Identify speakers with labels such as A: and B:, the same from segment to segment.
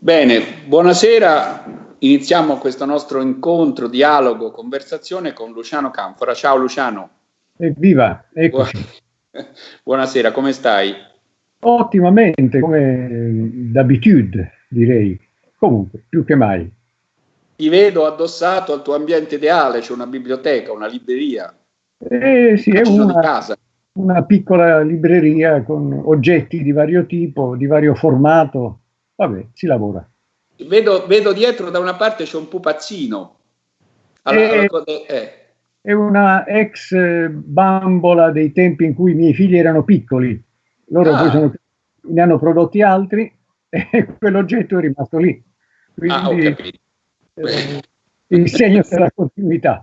A: Bene, buonasera. Iniziamo questo nostro incontro, dialogo, conversazione con Luciano Canfora. Ciao Luciano.
B: Evviva, eccoci.
A: Buonasera, come stai?
B: Ottimamente, come d'abitudine direi. Comunque, più che mai.
A: Ti vedo addossato al tuo ambiente ideale, c'è una biblioteca, una libreria.
B: Eh, sì, è una, una piccola libreria con oggetti di vario tipo, di vario formato, Vabbè, si lavora.
A: Vedo, vedo dietro da una parte c'è un pupazzino.
B: Allora, è, eh. è una ex bambola dei tempi in cui i miei figli erano piccoli. Loro ah. poi sono, ne hanno prodotti altri e quell'oggetto è rimasto lì. Quindi, ah, eh, il segno della continuità.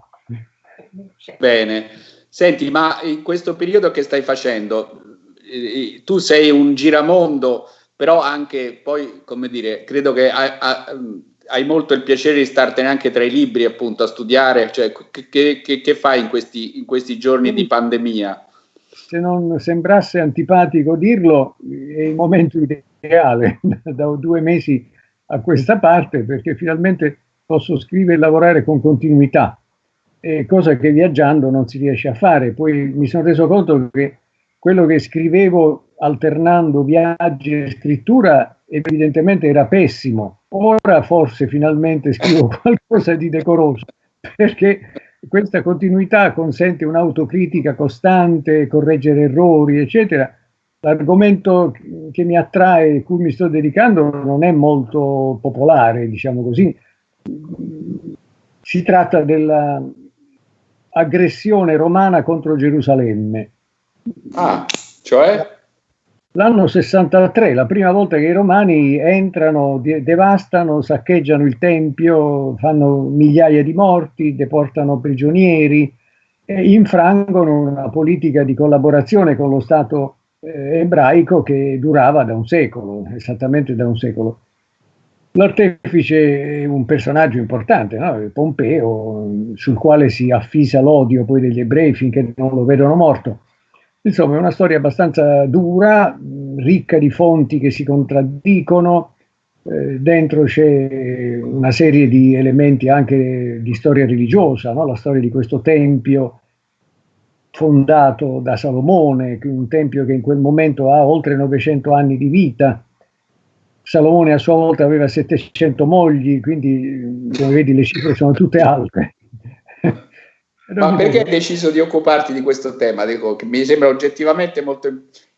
A: Bene. Senti, ma in questo periodo che stai facendo, eh, tu sei un giramondo però anche poi, come dire, credo che hai, hai molto il piacere di startene anche tra i libri appunto a studiare, cioè che, che, che fai in questi, in questi giorni di pandemia?
B: Se non sembrasse antipatico dirlo, è il momento ideale, da due mesi a questa parte, perché finalmente posso scrivere e lavorare con continuità, cosa che viaggiando non si riesce a fare. Poi mi sono reso conto che quello che scrivevo alternando viaggi e scrittura evidentemente era pessimo. Ora forse finalmente scrivo qualcosa di decoroso, perché questa continuità consente un'autocritica costante, correggere errori, eccetera. L'argomento che mi attrae, cui mi sto dedicando, non è molto popolare, diciamo così. Si tratta dell'aggressione romana contro Gerusalemme.
A: Ah, cioè?
B: L'anno 63, la prima volta che i romani entrano, devastano, saccheggiano il tempio, fanno migliaia di morti, deportano prigionieri e infrangono una politica di collaborazione con lo Stato eh, ebraico che durava da un secolo, esattamente da un secolo. L'artefice è un personaggio importante, no? Pompeo, sul quale si affisa l'odio poi degli ebrei finché non lo vedono morto. Insomma, è una storia abbastanza dura, ricca di fonti che si contraddicono, eh, dentro c'è una serie di elementi anche di storia religiosa, no? la storia di questo tempio fondato da Salomone, un tempio che in quel momento ha oltre 900 anni di vita. Salomone a sua volta aveva 700 mogli, quindi come vedi le cifre sono tutte alte.
A: Ma perché hai deciso di occuparti di questo tema? Dico, che mi sembra oggettivamente molto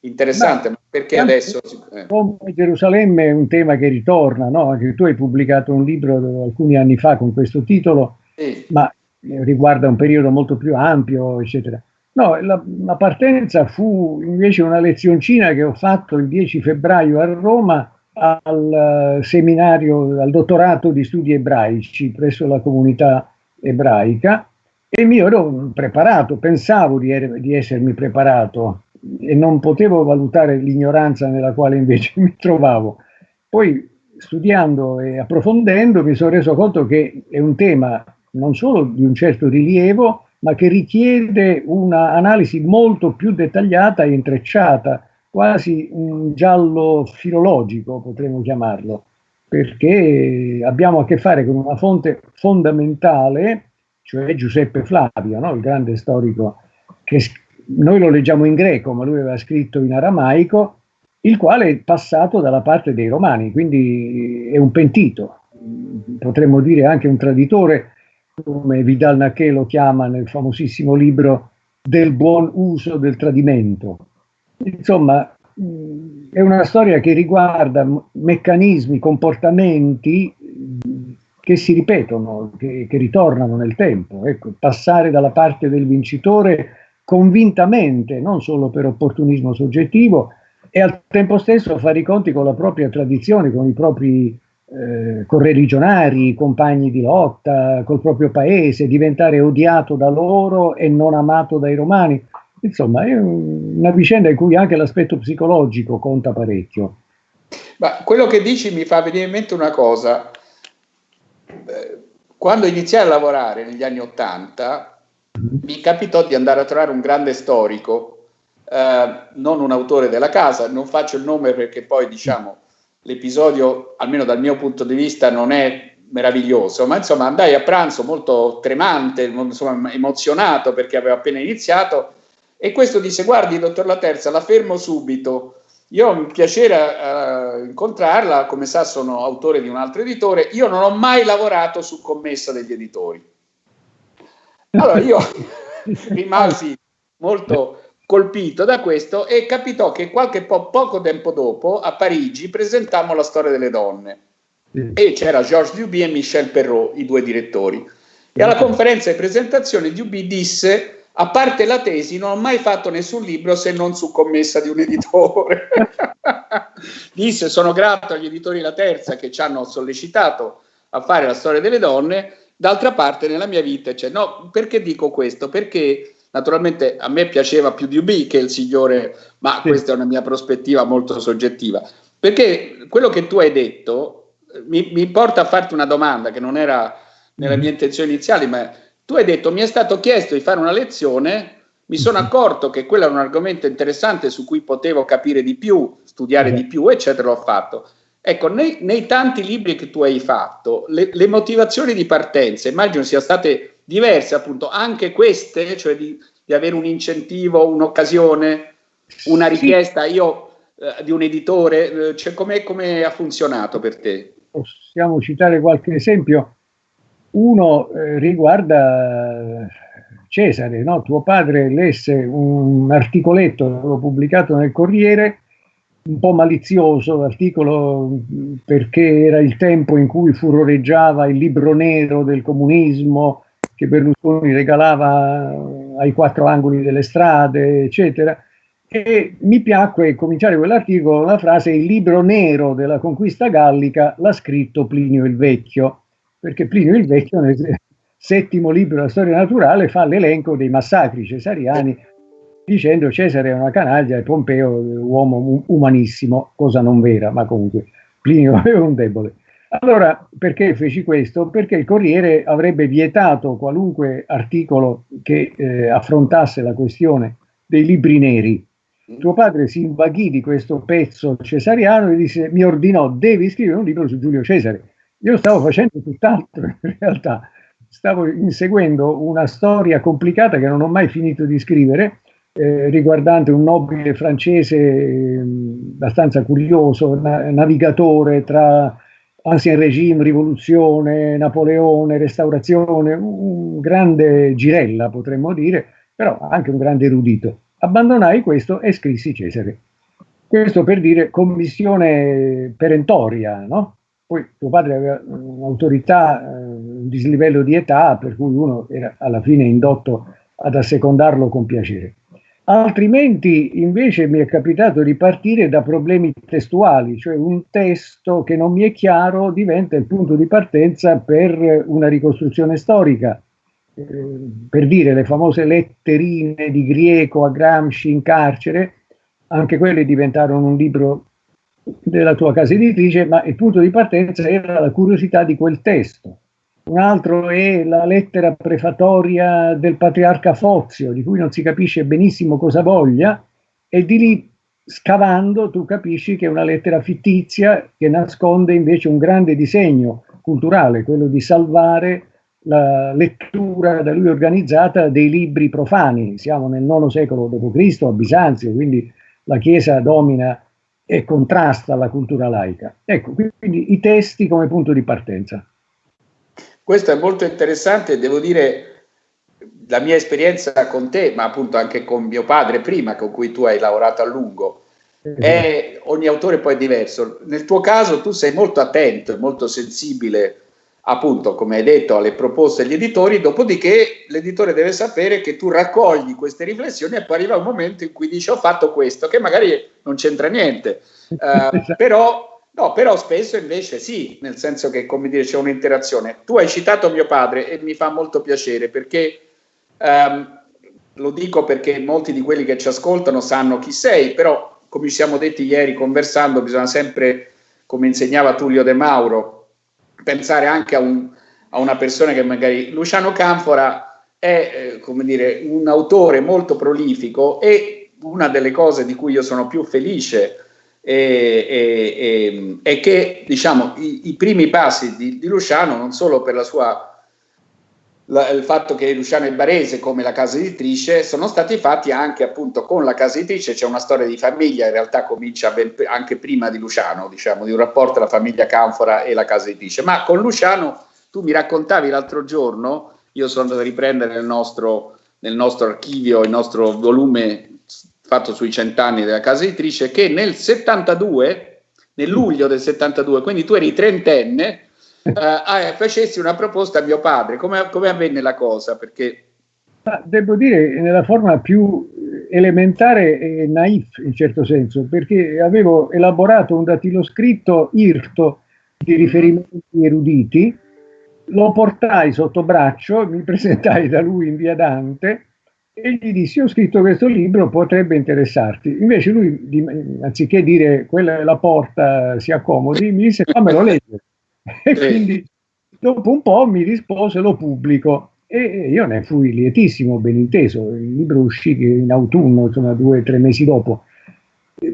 A: interessante, ma, ma perché adesso?
B: Eh. Gerusalemme è un tema che ritorna, no? Anche tu hai pubblicato un libro alcuni anni fa con questo titolo, sì. ma riguarda un periodo molto più ampio, eccetera. No, la, la, partenza fu invece una lezioncina che ho fatto il 10 febbraio a Roma al uh, seminario, al dottorato di studi ebraici presso la comunità ebraica e mi ero preparato, pensavo di, er di essermi preparato e non potevo valutare l'ignoranza nella quale invece mi trovavo. Poi studiando e approfondendo mi sono reso conto che è un tema non solo di un certo rilievo, ma che richiede un'analisi molto più dettagliata e intrecciata, quasi un giallo filologico potremmo chiamarlo, perché abbiamo a che fare con una fonte fondamentale cioè Giuseppe Flavio, no? il grande storico che noi lo leggiamo in greco, ma lui aveva scritto in aramaico, il quale è passato dalla parte dei romani, quindi è un pentito, potremmo dire anche un traditore, come Vidal Naquet lo chiama nel famosissimo libro del buon uso del tradimento. Insomma, è una storia che riguarda meccanismi, comportamenti che si ripetono, che, che ritornano nel tempo. Ecco, passare dalla parte del vincitore convintamente, non solo per opportunismo soggettivo, e al tempo stesso fare i conti con la propria tradizione, con i propri eh, correligionari, compagni di lotta, col proprio paese, diventare odiato da loro e non amato dai romani. Insomma, è una vicenda in cui anche l'aspetto psicologico conta parecchio.
A: Ma quello che dici mi fa venire in mente una cosa quando iniziai a lavorare negli anni Ottanta, mi capitò di andare a trovare un grande storico, eh, non un autore della casa, non faccio il nome perché poi diciamo l'episodio, almeno dal mio punto di vista, non è meraviglioso, ma insomma andai a pranzo molto tremante, insomma, emozionato perché avevo appena iniziato e questo disse guardi dottor La Terza, la fermo subito, io mi piacere uh, incontrarla, come sa sono autore di un altro editore, io non ho mai lavorato su commessa degli editori. Allora io rimasi molto colpito da questo e capitò che qualche po poco tempo dopo a Parigi presentammo la storia delle donne sì. e c'era Georges Duby e Michel Perrault, i due direttori. E alla conferenza di presentazione Duby disse, a parte la tesi, non ho mai fatto nessun libro se non su commessa di un editore. disse, sono grato agli editori La Terza che ci hanno sollecitato a fare la storia delle donne, d'altra parte nella mia vita c'è. No, perché dico questo? Perché Naturalmente a me piaceva più di UB che il signore, ma sì. questa è una mia prospettiva molto soggettiva. Perché quello che tu hai detto eh, mi, mi porta a farti una domanda che non era nella mia intenzione iniziale, ma tu hai detto mi è stato chiesto di fare una lezione, mi sono mm-hmm. accorto che quello era un argomento interessante su cui potevo capire di più, studiare di più, eccetera, l'ho fatto. Ecco, nei, nei, tanti libri che tu hai fatto, le, le motivazioni di partenza immagino siano state diverse appunto, anche queste, cioè di, di avere un incentivo, un'occasione, una richiesta io, eh, di un editore, eh, cioè come com ha funzionato per te?
B: Possiamo citare qualche esempio. Uno eh, riguarda Cesare, no? tuo padre lesse un articoletto pubblicato nel Corriere un po' malizioso l'articolo perché era il tempo in cui furoreggiava il libro nero del comunismo che Berlusconi regalava ai quattro angoli delle strade, eccetera. E mi piacque cominciare quell'articolo con la frase il libro nero della conquista gallica l'ha scritto Plinio il Vecchio, perché Plinio il Vecchio nel settimo libro della storia naturale fa l'elenco dei massacri cesariani dicendo Cesare è una canaglia e Pompeo uomo umanissimo, cosa non vera, ma comunque Plinio è un debole. Allora, perché feci questo? Perché il Corriere avrebbe vietato qualunque articolo che eh, affrontasse la questione dei libri neri. Tuo padre si invaghì di questo pezzo cesariano e disse, mi ordinò, devi scrivere un libro su Giulio Cesare. Io stavo facendo tutt'altro in realtà, stavo inseguendo una storia complicata che non ho mai finito di scrivere, eh, riguardante un nobile francese eh, abbastanza curioso, na navigatore tra Ancien Regime, Rivoluzione, Napoleone, Restaurazione, un grande girella potremmo dire, però anche un grande erudito. Abbandonai questo e scrissi Cesare. Questo per dire commissione perentoria, no? Poi tuo padre aveva un'autorità, eh, un dislivello di età, per cui uno era alla fine indotto ad assecondarlo con piacere. Altrimenti invece mi è capitato di partire da problemi testuali, cioè un testo che non mi è chiaro diventa il punto di partenza per una ricostruzione storica. Eh, per dire le famose letterine di Grieco a Gramsci in carcere, anche quelle diventarono un libro della tua casa editrice, ma il punto di partenza era la curiosità di quel testo un altro è la lettera prefatoria del patriarca Fozio, di cui non si capisce benissimo cosa voglia, e di lì scavando tu capisci che è una lettera fittizia che nasconde invece un grande disegno culturale, quello di salvare la lettura da lui organizzata dei libri profani. Siamo nel IX secolo d.C. a Bisanzio, quindi la Chiesa domina e contrasta la cultura laica. Ecco, quindi i testi come punto di partenza.
A: Questo è molto interessante, devo dire, la mia esperienza con te, ma appunto anche con mio padre prima, con cui tu hai lavorato a lungo, è, ogni autore poi è diverso. Nel tuo caso tu sei molto attento e molto sensibile, appunto, come hai detto, alle proposte degli editori, dopodiché l'editore deve sapere che tu raccogli queste riflessioni e poi arriva un momento in cui dici ho fatto questo, che magari non c'entra niente, uh, però No, però spesso invece sì, nel senso che, come dire, c'è un'interazione. Tu hai citato mio padre e mi fa molto piacere perché, um, lo dico perché molti di quelli che ci ascoltano sanno chi sei, però come ci siamo detti ieri conversando, bisogna sempre, come insegnava Tullio De Mauro, pensare anche a, un, a una persona che magari... Luciano Canfora è, eh, come dire, un autore molto prolifico e una delle cose di cui io sono più felice e, e, e che diciamo, i, i primi passi di, di, Luciano non solo per la sua il fatto che Luciano è barese come la casa editrice sono stati fatti anche appunto con la casa editrice c'è una storia di famiglia in realtà comincia anche prima di Luciano diciamo di un rapporto tra famiglia Canfora e la casa editrice. Ma con Luciano tu mi raccontavi l'altro giorno io sono andato a riprendere nel nostro, nel nostro archivio il nostro volume fatto sui cent'anni della casa editrice, che nel 72, nel luglio del 72, quindi tu eri trentenne, eh, ah, facessi una proposta a mio padre. Come, come avvenne la cosa? Perché...
B: Devo dire nella forma più elementare e naif in certo senso, perché avevo elaborato un datiloscritto irto di riferimenti eruditi, lo portai sotto braccio, mi presentai da lui in via Dante e gli dissi ho scritto questo libro, potrebbe interessarti. Invece lui, anziché dire quella è la porta, si accomodi, mi disse fammelo leggere. E quindi dopo un po' mi rispose lo pubblico e io ne fui lietissimo, ben inteso. Il libro uscì in autunno, insomma due o tre mesi dopo.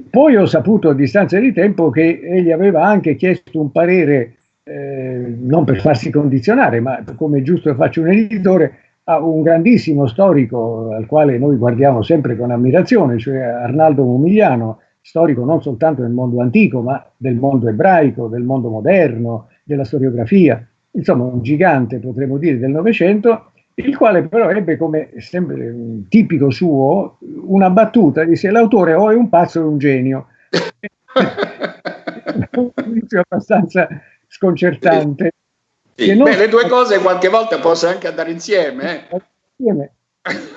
B: Poi ho saputo a distanza di tempo che egli aveva anche chiesto un parere, eh, non per farsi condizionare, ma come giusto faccio un editore, a un grandissimo storico al quale noi guardiamo sempre con ammirazione, cioè Arnaldo Mumigliano, storico non soltanto del mondo antico, ma del mondo ebraico, del mondo moderno, della storiografia, insomma un gigante potremmo dire del Novecento, il quale però ebbe come sempre tipico suo una battuta, disse l'autore o è un pazzo o è un genio. un abbastanza sconcertante.
A: Sì, non... Beh, le due cose qualche volta possono anche andare insieme. Eh? Insieme.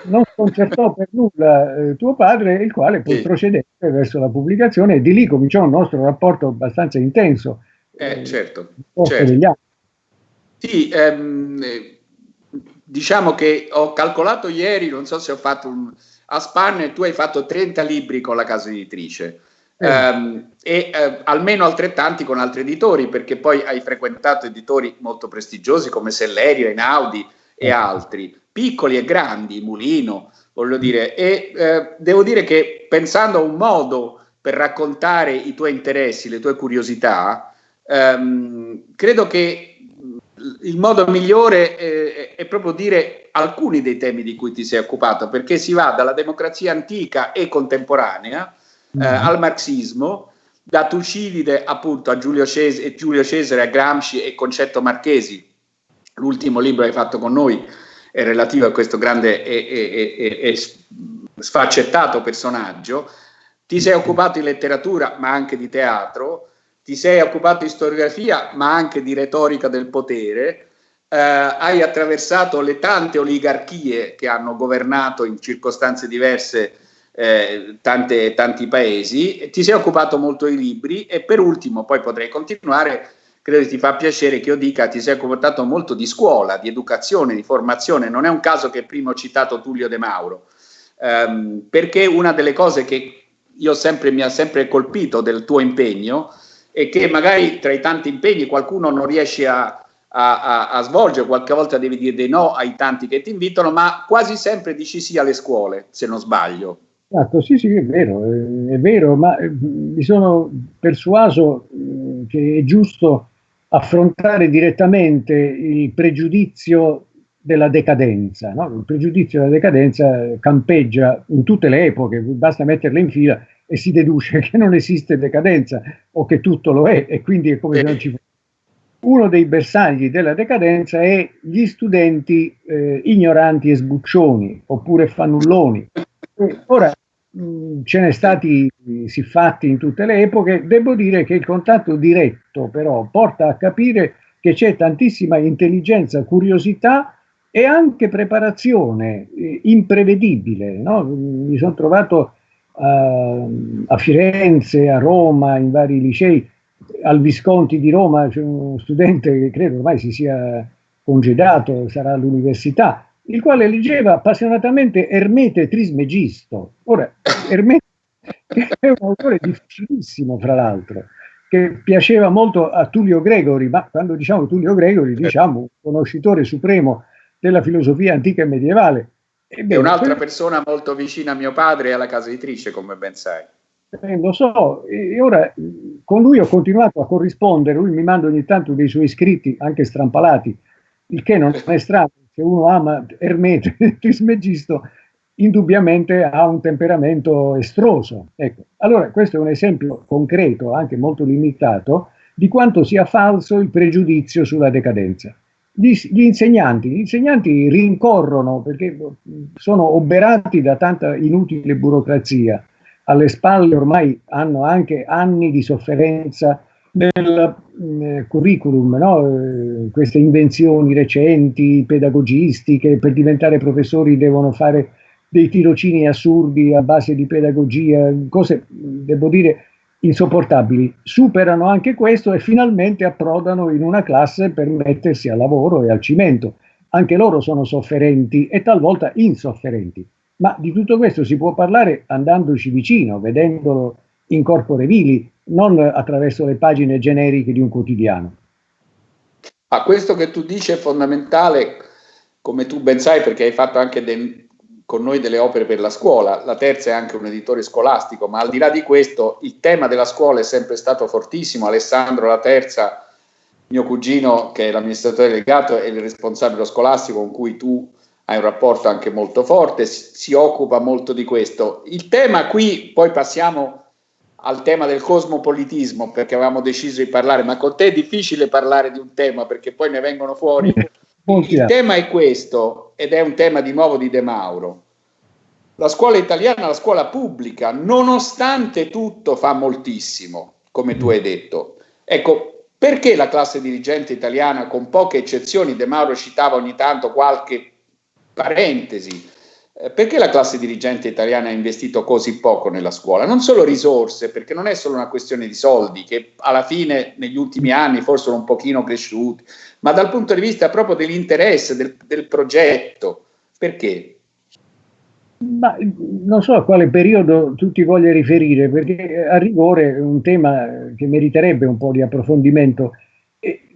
B: Non sconcertò per nulla eh, tuo padre, il quale poi sì. procedette verso la pubblicazione e di lì cominciò un nostro rapporto abbastanza intenso.
A: Eh, certo. certo. Sì, ehm, diciamo che ho calcolato ieri, non so se ho fatto un... A Spanne tu hai fatto 30 libri con la casa editrice. Um, e uh, almeno altrettanti con altri editori, perché poi hai frequentato editori molto prestigiosi come Sellerio, Einaudi e altri, piccoli e grandi, Mulino, voglio dire, e uh, devo dire che pensando a un modo per raccontare i tuoi interessi, le tue curiosità, um, credo che il modo migliore è, è proprio dire alcuni dei temi di cui ti sei occupato, perché si va dalla democrazia antica e contemporanea eh, mm-hmm. al marxismo, da Tucidide appunto a Giulio Cesare, Giulio Cesare, a Gramsci e Concetto Marchesi. L'ultimo libro che hai fatto con noi è relativo a questo grande e, e, e, e sfaccettato personaggio. Ti sei occupato di letteratura, ma anche di teatro, ti sei occupato di storiografia, ma anche di retorica del potere, eh, hai attraversato le tante oligarchie che hanno governato in circostanze diverse eh, tante, tanti paesi, ti sei occupato molto di libri e per ultimo, poi potrei continuare, credo che ti fa piacere che io dica ti sei occupato molto di scuola, di educazione, di formazione, non è un caso che prima ho citato Tullio De Mauro, ehm, perché una delle cose che io sempre, mi ha sempre colpito del tuo impegno è che magari tra i tanti impegni qualcuno non riesce a, a, a, svolgere, qualche volta devi dire dei no ai tanti che ti invitano, ma quasi sempre dici sì alle scuole, se non sbaglio.
B: Esatto, sì, sì, è vero, è vero, ma eh, mi sono persuaso eh, che è giusto affrontare direttamente il pregiudizio della decadenza. No? Il pregiudizio della decadenza campeggia in tutte le epoche, basta metterle in fila e si deduce che non esiste decadenza o che tutto lo è e quindi è come se non ci fosse. Uno dei bersagli della decadenza è gli studenti eh, ignoranti e sbuccioni oppure fannulloni Ora, mh, ce ne stati siffatti in tutte le epoche, devo dire che il contatto diretto però porta a capire che c'è tantissima intelligenza, curiosità e anche preparazione eh, imprevedibile. No? Mi sono trovato uh, a Firenze, a Roma, in vari licei, al Visconti di Roma c'è uno studente che credo ormai si sia congedato, sarà all'università, il quale leggeva appassionatamente Ermete Trismegisto. Ora, Ermete è un autore difficilissimo, fra l'altro, che piaceva molto a Tullio Gregori, ma quando diciamo Tullio Gregori diciamo un conoscitore supremo della filosofia antica e medievale.
A: Ebbene, è un'altra persona molto vicina a mio padre e alla casa editrice, come ben sai.
B: Eh, lo so, e ora con lui ho continuato a corrispondere, lui mi manda ogni tanto dei suoi scritti, anche strampalati, il che non è strano, se uno ama Ermete, Trismegisto, indubbiamente ha un temperamento estroso. Ecco. Allora, questo è un esempio concreto, anche molto limitato, di quanto sia falso il pregiudizio sulla decadenza. Gli, insegnanti, gli insegnanti rincorrono perché sono oberati da tanta inutile burocrazia, alle spalle ormai hanno anche anni di sofferenza nel eh, curriculum, no? eh, queste invenzioni recenti, pedagogistiche, per diventare professori devono fare dei tirocini assurdi a base di pedagogia, cose, devo dire, insopportabili. Superano anche questo e finalmente approdano in una classe per mettersi al lavoro e al cimento. Anche loro sono sofferenti e talvolta insofferenti. Ma di tutto questo si può parlare andandoci vicino, vedendolo in corpore vili, non attraverso le pagine generiche di un quotidiano.
A: Ma questo che tu dici è fondamentale, come tu ben sai, perché hai fatto anche de, con noi delle opere per la scuola. La terza è anche un editore scolastico, ma al di là di questo, il tema della scuola è sempre stato fortissimo. Alessandro La Terza, mio cugino, che è l'amministratore delegato, è il responsabile scolastico con cui tu hai un rapporto anche molto forte, si occupa molto di questo. Il tema qui, poi passiamo al tema del cosmopolitismo, perché avevamo deciso di parlare, ma con te è difficile parlare di un tema perché poi ne vengono fuori. Il tema è questo, ed è un tema di nuovo di De Mauro. La scuola italiana, la scuola pubblica, nonostante tutto, fa moltissimo, come tu hai detto. Ecco, perché la classe dirigente italiana, con poche eccezioni, De Mauro citava ogni tanto qualche parentesi, eh, perché la classe dirigente italiana ha investito così poco nella scuola? Non solo risorse, perché non è solo una questione di soldi, che alla fine negli ultimi anni forse sono un pochino cresciuti, ma dal punto di vista proprio dell'interesse, del, del progetto. Perché?
B: Ma non so a quale periodo tu ti voglia riferire, perché a rigore è un tema che meriterebbe un po' di approfondimento.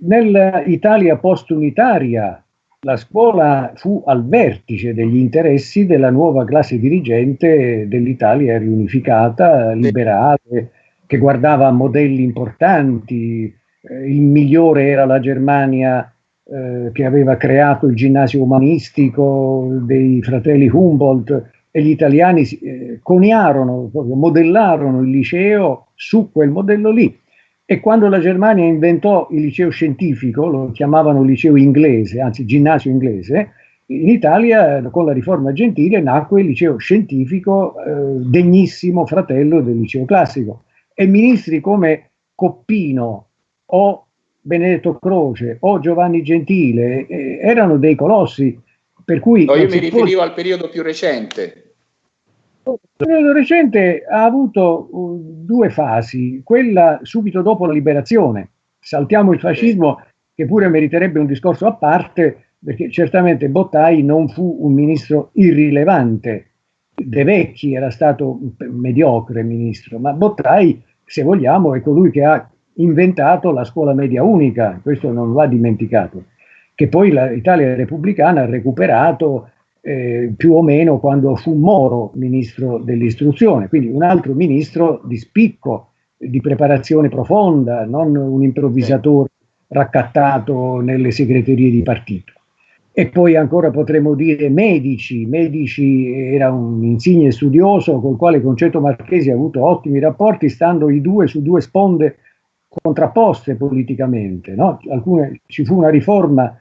B: Nell'Italia post-unitaria la scuola fu al vertice degli interessi della nuova classe dirigente dell'Italia riunificata, liberale, che guardava a modelli importanti. Eh, il migliore era la Germania eh, che aveva creato il ginnasio umanistico dei fratelli Humboldt e gli italiani eh, coniarono, modellarono il liceo su quel modello lì. E quando la Germania inventò il liceo scientifico, lo chiamavano liceo inglese, anzi ginnasio inglese, in Italia con la riforma gentile nacque il liceo scientifico eh, degnissimo fratello del liceo classico. E ministri come Coppino o Benedetto Croce o Giovanni Gentile eh, erano dei colossi. Per cui
A: no, io mi riferivo al periodo più recente.
B: Il periodo recente ha avuto uh, due fasi, quella subito dopo la liberazione. Saltiamo il fascismo, che pure meriterebbe un discorso a parte, perché certamente Bottai non fu un ministro irrilevante. De Vecchi era stato un mediocre ministro, ma Bottai, se vogliamo, è colui che ha inventato la scuola media unica, questo non va dimenticato, che poi l'Italia repubblicana ha recuperato eh, più o meno quando fu Moro ministro dell'istruzione, quindi un altro ministro di spicco, di preparazione profonda, non un improvvisatore raccattato nelle segreterie di partito. E poi ancora potremmo dire medici, medici era un insigne studioso con il quale Concetto Marchesi ha avuto ottimi rapporti, stando i due su due sponde contrapposte politicamente. No? Alcune, ci fu una riforma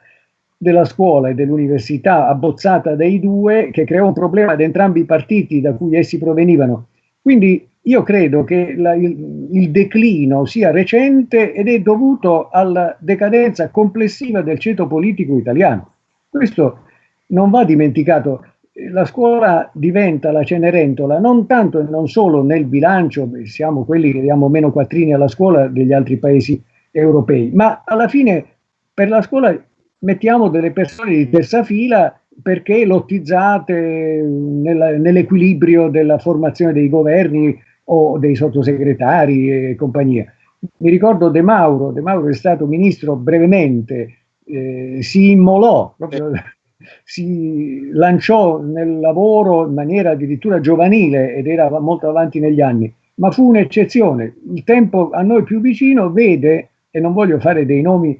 B: della scuola e dell'università abbozzata dai due che creò un problema ad entrambi i partiti da cui essi provenivano. Quindi io credo che la, il, il, declino sia recente ed è dovuto alla decadenza complessiva del ceto politico italiano. Questo non va dimenticato. La scuola diventa la Cenerentola non tanto e non solo nel bilancio, siamo quelli che diamo meno quattrini alla scuola degli altri paesi europei, ma alla fine per la scuola mettiamo delle persone di terza fila perché lottizzate nell'equilibrio della formazione dei governi o dei sottosegretari e compagnia. Mi ricordo De Mauro, De Mauro è stato ministro brevemente, eh, si immolò, proprio, si lanciò nel lavoro in maniera addirittura giovanile ed era molto avanti negli anni. ma fu un'eccezione. Il tempo a noi più vicino vede, e non voglio fare dei nomi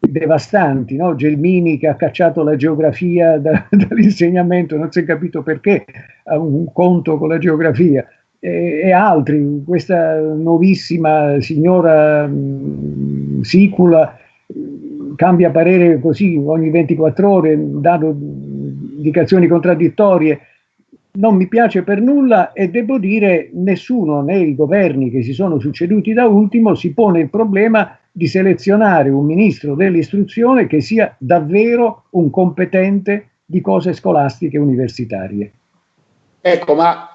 B: devastanti, no? Gelmini che ha cacciato la geografia da, dall'insegnamento, non si è capito perché, ha un conto con la geografia, e, e altri, questa nuovissima signora mh, Sicula cambia parere così ogni 24 ore, dando indicazioni contraddittorie, non mi piace per nulla e devo dire nessuno nei governi che si sono succeduti da ultimo si pone il problema di selezionare un ministro dell'istruzione che sia davvero un competente di cose scolastiche universitarie.
A: Ecco, ma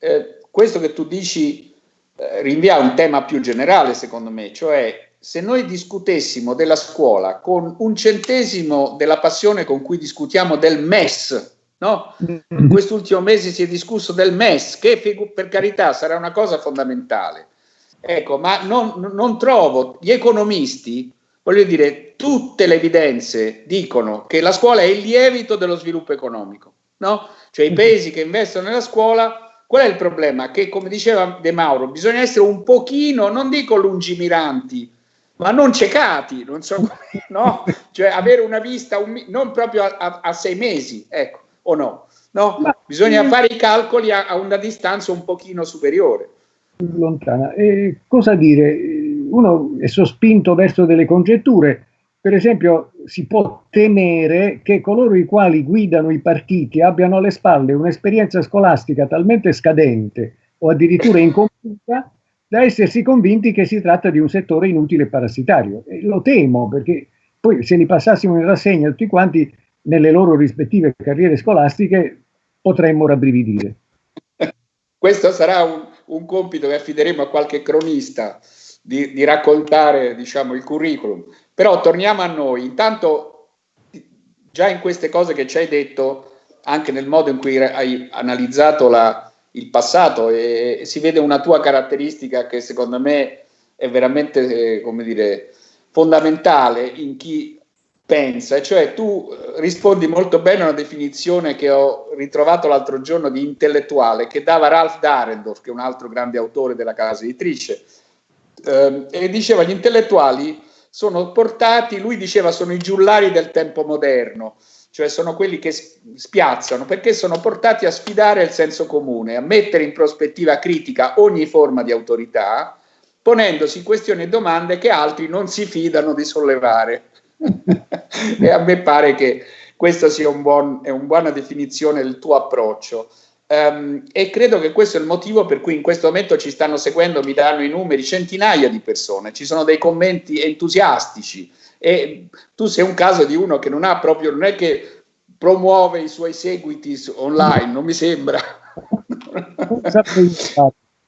A: eh, questo che tu dici eh, rinvia a un tema più generale, secondo me, cioè se noi discutessimo della scuola con un centesimo della passione con cui discutiamo del MES, no? In quest'ultimo mese si è discusso del MES, che per carità sarà una cosa fondamentale, Ecco, ma non, non trovo gli economisti, voglio dire, tutte le evidenze dicono che la scuola è il lievito dello sviluppo economico, no? Cioè i paesi che investono nella scuola, qual è il problema? Che come diceva De Mauro, bisogna essere un pochino, non dico lungimiranti, ma non ciecati, non so come, no? Cioè avere una vista, un, non proprio a, a, a, sei mesi, ecco, o no? No, bisogna fare i calcoli a, a una distanza un pochino superiore
B: lontana. E cosa dire? Uno è sospinto verso delle congetture. Per esempio, si può temere che coloro i quali guidano i partiti abbiano alle spalle un'esperienza scolastica talmente scadente o addirittura incompiuta da essersi convinti che si tratta di un settore inutile e parassitario. E lo temo perché poi se li passassimo in rassegna tutti quanti nelle loro rispettive carriere scolastiche potremmo rabbrividire.
A: Questo sarà un, un compito che affideremo a qualche cronista di, di raccontare diciamo, il curriculum. Però torniamo a noi. Intanto, già in queste cose che ci hai detto, anche nel modo in cui hai analizzato la, il passato, e, si vede una tua caratteristica che secondo me è veramente, eh, come dire, fondamentale in chi pensa, cioè tu eh, rispondi molto bene a una definizione che ho ritrovato l'altro giorno di intellettuale che dava Ralph Darendorf, che è un altro grande autore della casa editrice, eh, e diceva gli intellettuali sono portati, lui diceva sono i giullari del tempo moderno, cioè sono quelli che spiazzano perché sono portati a sfidare il senso comune, a mettere in prospettiva critica ogni forma di autorità, ponendosi questioni e domande che altri non si fidano di sollevare. e a me pare che questa sia un buon, una buona definizione del tuo approccio. Um, e credo che questo è il motivo per cui in questo momento ci stanno seguendo, mi danno i numeri, centinaia di persone, ci sono dei commenti entusiastici e tu sei un caso di uno che non ha proprio, non è che promuove i suoi seguiti online, non mi sembra.
B: Non saprei.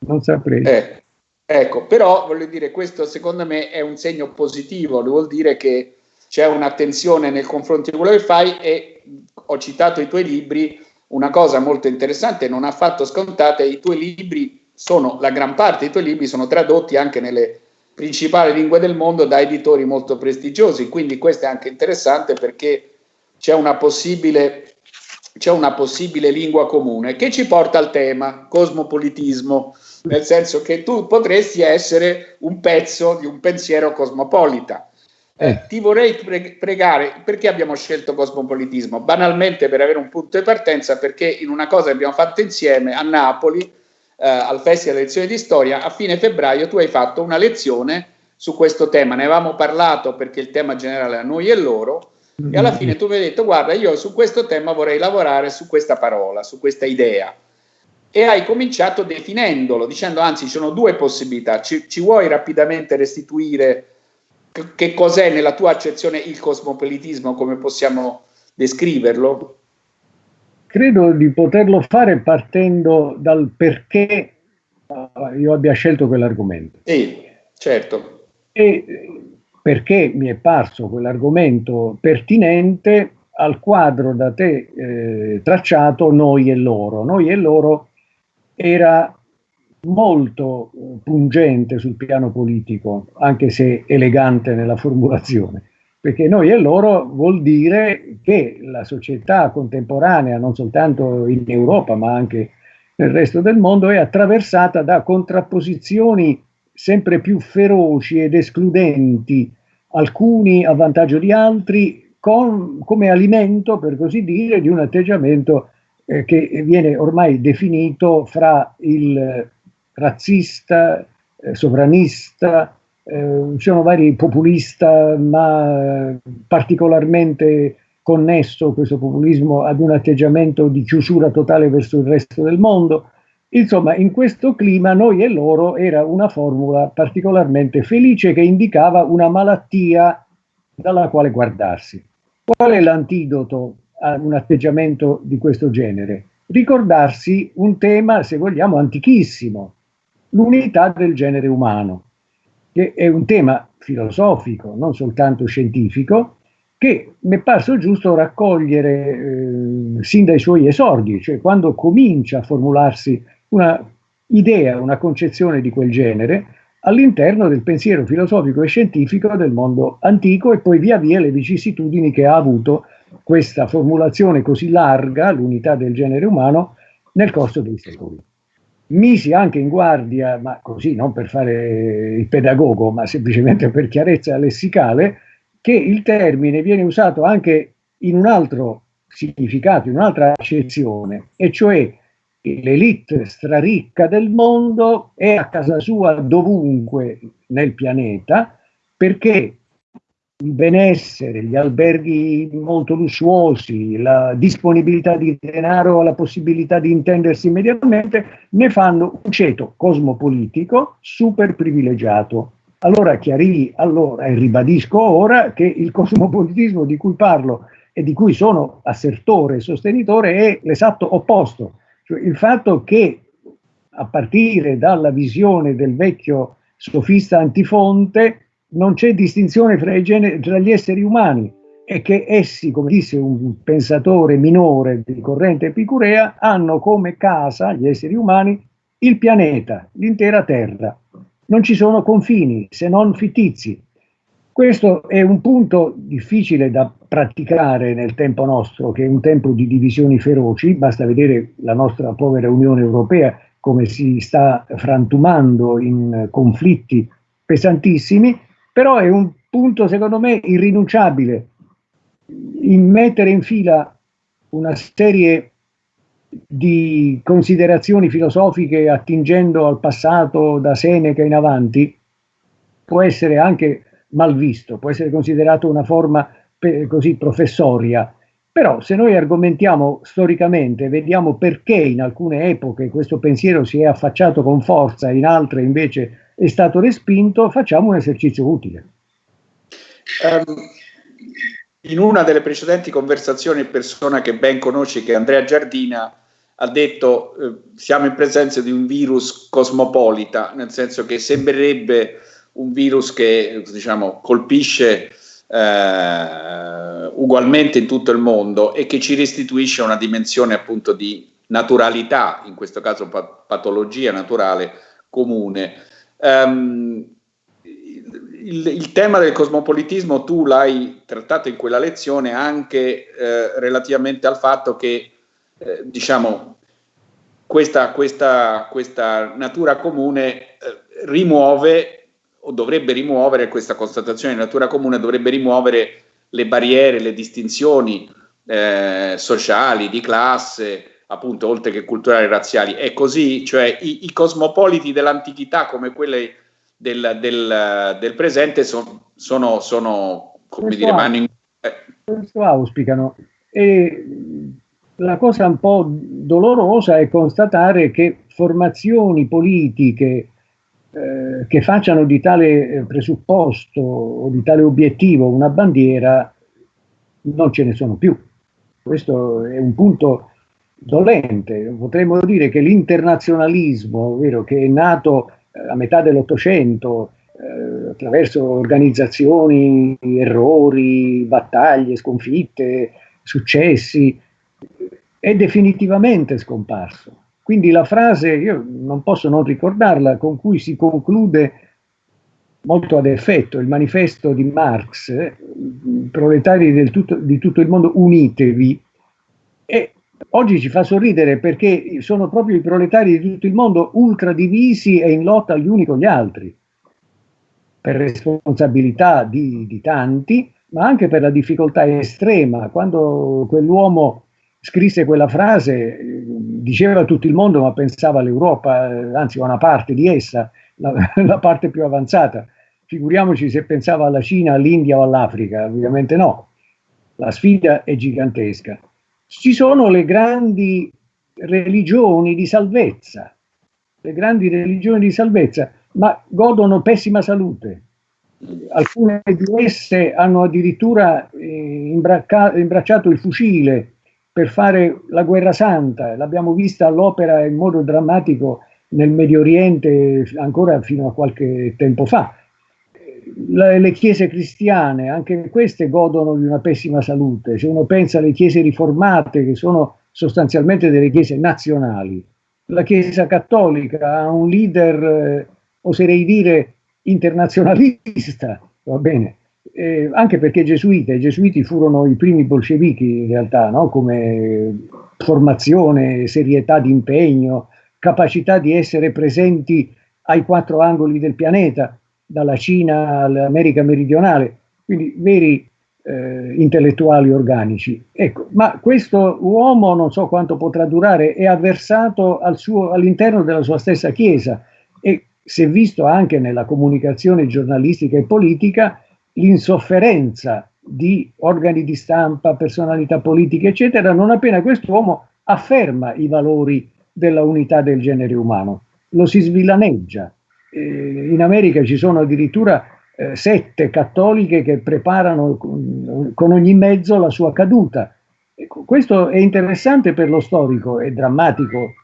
B: Non saprei.
A: Eh, ecco, però voglio dire, questo secondo me è un segno positivo, vuol dire che c'è un'attenzione nei confronti di quello che fai e ho citato i tuoi libri, una cosa molto interessante, non affatto scontata, i tuoi libri sono, la gran parte dei tuoi libri sono tradotti anche nelle principali lingue del mondo da editori molto prestigiosi, quindi questo è anche interessante perché c'è una possibile, c'è una possibile lingua comune che ci porta al tema cosmopolitismo, nel senso che tu potresti essere un pezzo di un pensiero cosmopolita. Eh, ti vorrei pre pregare, perché abbiamo scelto cosmopolitismo? Banalmente per avere un punto di partenza, perché in una cosa che abbiamo fatto insieme a Napoli, eh, al Festival delle lezioni di storia, a fine febbraio tu hai fatto una lezione su questo tema, ne avevamo parlato perché il tema generale è a noi e loro, e alla fine tu mi hai detto guarda io su questo tema vorrei lavorare su questa parola, su questa idea, e hai cominciato definendolo, dicendo anzi ci sono due possibilità, ci, ci vuoi rapidamente restituire che cos'è nella tua accezione il cosmopolitismo, come possiamo descriverlo?
B: Credo di poterlo fare partendo dal perché uh, io abbia scelto quell'argomento.
A: Sì, certo.
B: E perché mi è parso quell'argomento pertinente al quadro da te eh, tracciato Noi e loro. Noi e loro era molto eh, pungente sul piano politico, anche se elegante nella formulazione, perché noi e loro vuol dire che la società contemporanea, non soltanto in Europa ma anche nel resto del mondo, è attraversata da contrapposizioni sempre più feroci ed escludenti, alcuni a vantaggio di altri, con, come alimento, per così dire, di un atteggiamento eh, che viene ormai definito fra il razzista, eh, sovranista, eh, ci sono vari populista, ma particolarmente connesso questo populismo ad un atteggiamento di chiusura totale verso il resto del mondo. Insomma, in questo clima noi e loro era una formula particolarmente felice che indicava una malattia dalla quale guardarsi. Qual è l'antidoto a un atteggiamento di questo genere? Ricordarsi un tema, se vogliamo, antichissimo, l'unità del genere umano, che è un tema filosofico, non soltanto scientifico, che mi è parso giusto raccogliere eh, sin dai suoi esordi, cioè quando comincia a formularsi una idea, una concezione di quel genere all'interno del pensiero filosofico e scientifico del mondo antico e poi via via le vicissitudini che ha avuto questa formulazione così larga, l'unità del genere umano, nel corso dei secoli. Misi anche in guardia, ma così non per fare il pedagogo, ma semplicemente per chiarezza lessicale, che il termine viene usato anche in un altro significato, in un'altra accezione, e cioè l'elite straricca del mondo è a casa sua dovunque nel pianeta perché il benessere, gli alberghi molto lussuosi, la disponibilità di denaro, la possibilità di intendersi immediatamente, ne fanno un ceto cosmopolitico super privilegiato. Allora chiarì allora e ribadisco ora che il cosmopolitismo di cui parlo e di cui sono assertore e sostenitore è l'esatto opposto, cioè il fatto che a partire dalla visione del vecchio sofista antifonte non c'è distinzione fra, generi, tra, gli esseri umani. E che essi, come disse un pensatore minore di corrente epicurea, hanno come casa, gli esseri umani, il pianeta, l'intera Terra. Non ci sono confini se non fittizi. Questo è un punto difficile da praticare nel tempo nostro, che è un tempo di divisioni feroci, basta vedere la nostra povera Unione Europea come si sta frantumando in conflitti pesantissimi, però è un punto secondo me irrinunciabile, in mettere in fila una serie di considerazioni filosofiche attingendo al passato da Seneca in avanti può essere anche mal visto, può essere considerato una forma così professoria. Però se noi argomentiamo storicamente, vediamo perché in alcune epoche questo pensiero si è affacciato con forza, in altre invece è stato respinto, facciamo un esercizio utile.
A: Um, in una delle precedenti conversazioni, persona che ben conosci, che è Andrea Giardina, ha detto eh, siamo in presenza di un virus cosmopolita, nel senso che sembrerebbe un virus che diciamo, colpisce eh, ugualmente in tutto il mondo e che ci restituisce una dimensione appunto di naturalità, in questo caso pat patologia naturale comune. Um, il, il, tema del cosmopolitismo tu l'hai trattato in quella lezione anche eh, relativamente al fatto che eh, diciamo, questa, questa, questa, natura comune eh, rimuove o dovrebbe rimuovere, questa constatazione di natura comune dovrebbe rimuovere le barriere, le distinzioni eh, sociali, di classe, appunto, oltre che culturali e razziali. È così, cioè i, i cosmopoliti dell'antichità come quelli del, del, del presente son, sono, sono, come questo dire, mani in...
B: Eh. Questo auspicano. E la cosa un po' dolorosa è constatare che formazioni politiche eh, che facciano di tale eh, presupposto o di tale obiettivo una bandiera non ce ne sono più. Questo è un punto dolente. Potremmo dire che l'internazionalismo, ovvero che è nato eh, a metà dell'Ottocento eh, attraverso organizzazioni, errori, battaglie, sconfitte, successi, è definitivamente scomparso. Quindi la frase, io non posso non ricordarla, con cui si conclude molto ad effetto il manifesto di Marx, proletari tutto, di tutto il mondo, unitevi, è oggi ci fa sorridere perché sono proprio i proletari di tutto il mondo ultra divisi e in lotta gli uni con gli altri, per responsabilità di, di tanti, ma anche per la difficoltà estrema. Quando quell'uomo scrisse quella frase, diceva a tutto il mondo, ma pensava all'Europa, anzi a una parte di essa, la, la parte più avanzata. Figuriamoci se pensava alla Cina, all'India o all'Africa, ovviamente no. La sfida è gigantesca. Ci sono le grandi religioni di salvezza, le grandi religioni di salvezza, ma godono pessima salute. Alcune di esse hanno addirittura eh, imbracciato il fucile per fare la guerra santa, l'abbiamo vista all'opera in modo drammatico nel Medio Oriente ancora fino a qualche tempo fa. Le, le, chiese cristiane, anche queste godono di una pessima salute. Se uno pensa alle chiese riformate, che sono sostanzialmente delle chiese nazionali, la Chiesa cattolica ha un leader, eh, oserei dire, internazionalista, va bene, eh, anche perché gesuiti, i gesuiti furono i primi bolscevichi in realtà, no? come formazione, serietà di impegno, capacità di essere presenti ai quattro angoli del pianeta, dalla Cina all'America meridionale, quindi veri eh, intellettuali organici. Ecco, ma questo uomo, non so quanto potrà durare, è avversato al all'interno della sua stessa Chiesa e si è visto anche nella comunicazione giornalistica e politica l'insofferenza di organi di stampa, personalità politiche, eccetera, non appena quest'uomo afferma i valori della unità del genere umano, lo si svillaneggia. Eh, in America ci sono addirittura eh, sette cattoliche che preparano con, ogni mezzo la sua caduta. Ecco, questo è interessante per lo storico, è drammatico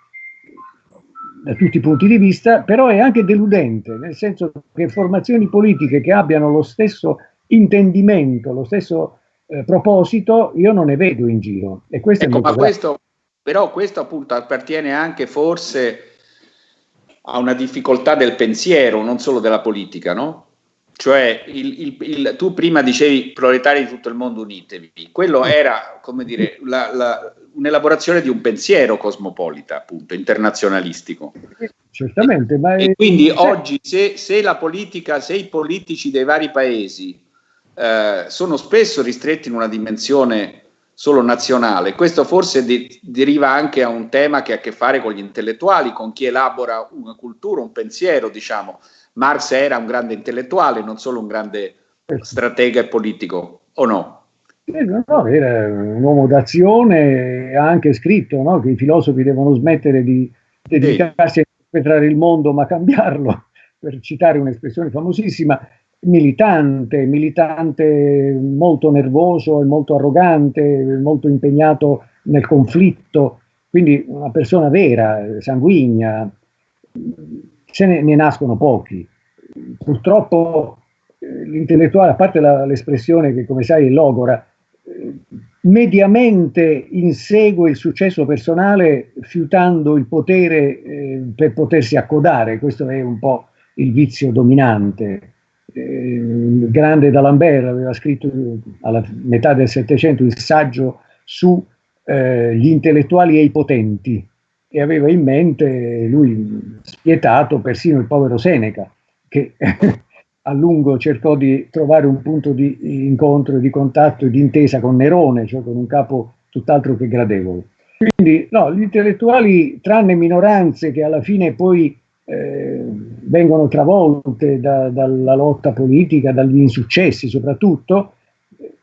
B: da tutti i punti di vista, però è anche deludente, nel senso che formazioni politiche che abbiano lo stesso intendimento, lo stesso eh, proposito, io non ne vedo in giro.
A: E questo ecco, ma questo, però questo appunto appartiene anche forse a una difficoltà del pensiero, non solo della politica, no? Cioè, il, il, il, tu prima dicevi proletari di tutto il mondo unitevi, quello era, come dire, la, la, un'elaborazione di un pensiero cosmopolita, appunto, internazionalistico.
B: Certamente,
A: ma e quindi oggi se, se, la politica, se i politici dei vari paesi eh, sono spesso ristretti in una dimensione solo nazionale, questo forse di, deriva anche a un tema che ha a che fare con gli intellettuali, con chi elabora una cultura, un pensiero, diciamo. Marx era un grande intellettuale, non solo un grande stratega e politico, o no?
B: Eh, no, era un uomo d'azione, ha anche scritto no, che i filosofi devono smettere di dedicarsi a interpretare il mondo ma cambiarlo, per citare un'espressione famosissima, militante, militante molto nervoso e molto arrogante, molto impegnato nel conflitto, quindi una persona vera, sanguigna, se ne, ne nascono pochi. Purtroppo eh, l'intellettuale, a parte l'espressione che come sai è logora, mediamente insegue il successo personale fiutando il potere eh, per potersi accodare, questo è un po' il vizio dominante. Grande D'Alembert aveva scritto alla metà del Settecento il saggio sugli eh, intellettuali e i potenti e aveva in mente lui spietato persino il povero Seneca che a lungo cercò di trovare un punto di incontro, di contatto e di intesa con Nerone, cioè con un capo tutt'altro che gradevole. Quindi no, gli intellettuali, tranne minoranze che alla fine poi eh, vengono travolte da, dalla lotta politica, dagli insuccessi soprattutto,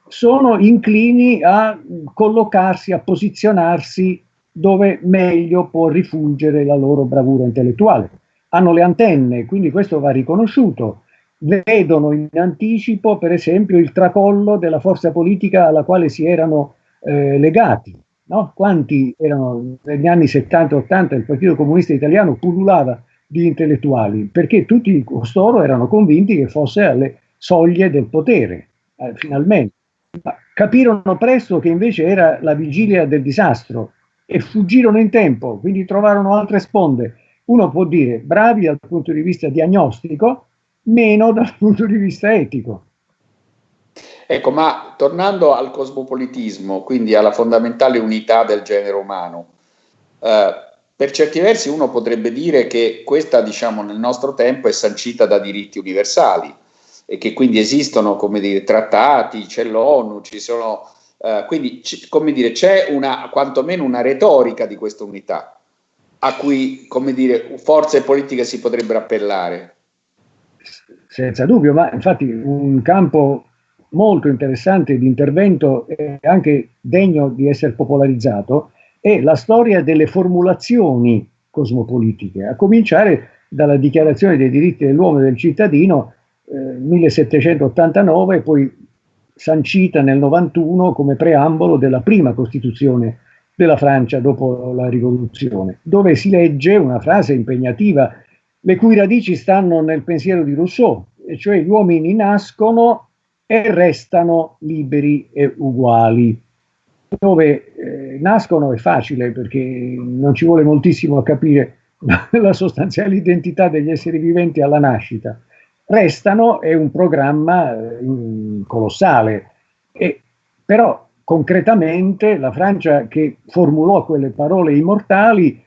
B: sono inclini a collocarsi, a posizionarsi dove meglio può rifulgere la loro bravura intellettuale. Hanno le antenne, quindi questo va riconosciuto vedono in anticipo, per esempio, il tracollo della forza politica alla quale si erano eh, legati. No? Quanti erano negli anni 70-80 il Partito Comunista Italiano pullulava di intellettuali, perché tutti costoro erano convinti che fosse alle soglie del potere, eh, finalmente. Ma capirono presto che invece era la vigilia del disastro e fuggirono in tempo, quindi trovarono altre sponde. Uno può dire bravi dal punto di vista diagnostico, meno dal punto di vista etico.
A: Ecco, ma tornando al cosmopolitismo, quindi alla fondamentale unità del genere umano, eh, per certi versi uno potrebbe dire che questa, diciamo, nel nostro tempo è sancita da diritti universali e che quindi esistono, come dire, trattati, c'è l'ONU, ci sono, eh, quindi, come dire, c'è una, quantomeno una retorica di questa unità a cui, come dire, forze politiche si potrebbero appellare.
B: Senza dubbio, ma infatti un campo molto interessante di intervento e anche degno di essere popolarizzato è la storia delle formulazioni cosmopolitiche, a cominciare dalla Dichiarazione dei diritti dell'uomo e del cittadino eh, 1789, poi sancita nel 91 come preambolo della prima Costituzione della Francia dopo la rivoluzione, dove si legge una frase impegnativa, le cui radici stanno nel pensiero di Rousseau, e cioè gli uomini nascono e restano liberi e uguali. Dove eh, nascono è facile perché non ci vuole moltissimo a capire la sostanziale identità degli esseri viventi alla nascita. Restano è un programma eh, colossale, e, però concretamente la Francia che formulò quelle parole immortali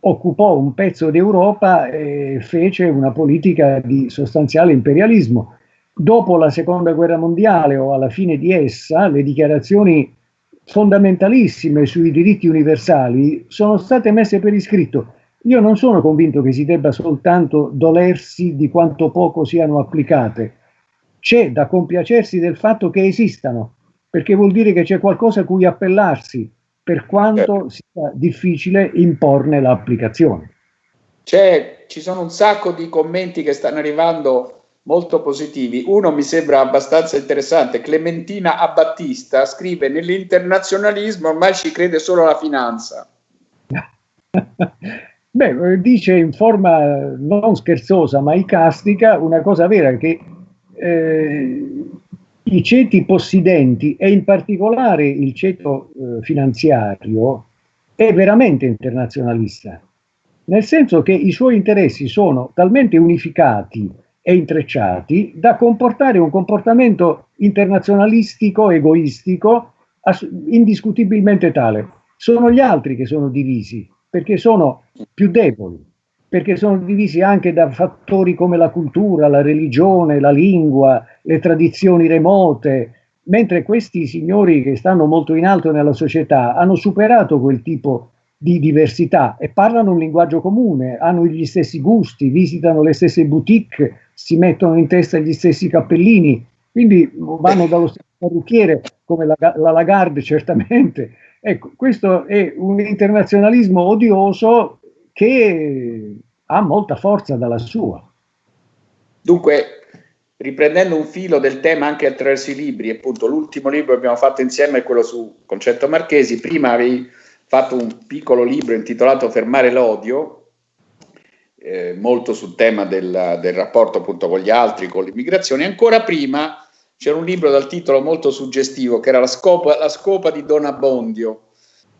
B: occupò un pezzo d'Europa e fece una politica di sostanziale imperialismo. Dopo la seconda guerra mondiale o alla fine di essa, le dichiarazioni fondamentalissime sui diritti universali sono state messe per iscritto. Io non sono convinto che si debba soltanto dolersi di quanto poco siano applicate. C'è da compiacersi del fatto che esistano, perché vuol dire che c'è qualcosa a cui appellarsi, per quanto sia difficile imporne l'applicazione.
A: ci sono un sacco di commenti che stanno arrivando molto positivi. Uno mi sembra abbastanza interessante. Clementina Abbattista scrive: Nell'internazionalismo ormai ci crede solo la finanza.
B: Beh, dice in forma non scherzosa ma icastica una cosa vera che eh, i ceti possidenti e in particolare il ceto eh, finanziario è veramente internazionalista, nel senso che i suoi interessi sono talmente unificati e intrecciati da comportare un comportamento internazionalistico, egoistico, indiscutibilmente tale. Sono gli altri che sono divisi, perché sono più deboli perché sono divisi anche da fattori come la cultura, la religione, la lingua, le tradizioni remote, mentre questi signori che stanno molto in alto nella società hanno superato quel tipo di diversità e parlano un linguaggio comune, hanno gli stessi gusti, visitano le stesse boutique, si mettono in testa gli stessi cappellini, quindi vanno dallo stesso parrucchiere come la, la Lagarde certamente. Ecco, questo è un internazionalismo odioso che ha molta forza dalla sua.
A: Dunque, riprendendo un filo del tema anche attraverso i libri, appunto l'ultimo libro che abbiamo fatto insieme è quello su Concetto Marchesi, prima avevi fatto un piccolo libro intitolato Fermare l'odio, eh, molto sul tema del, del rapporto appunto con gli altri, con l'immigrazione, ancora prima c'era un libro dal titolo molto suggestivo che era La scopa, la scopa di Don Abbondio,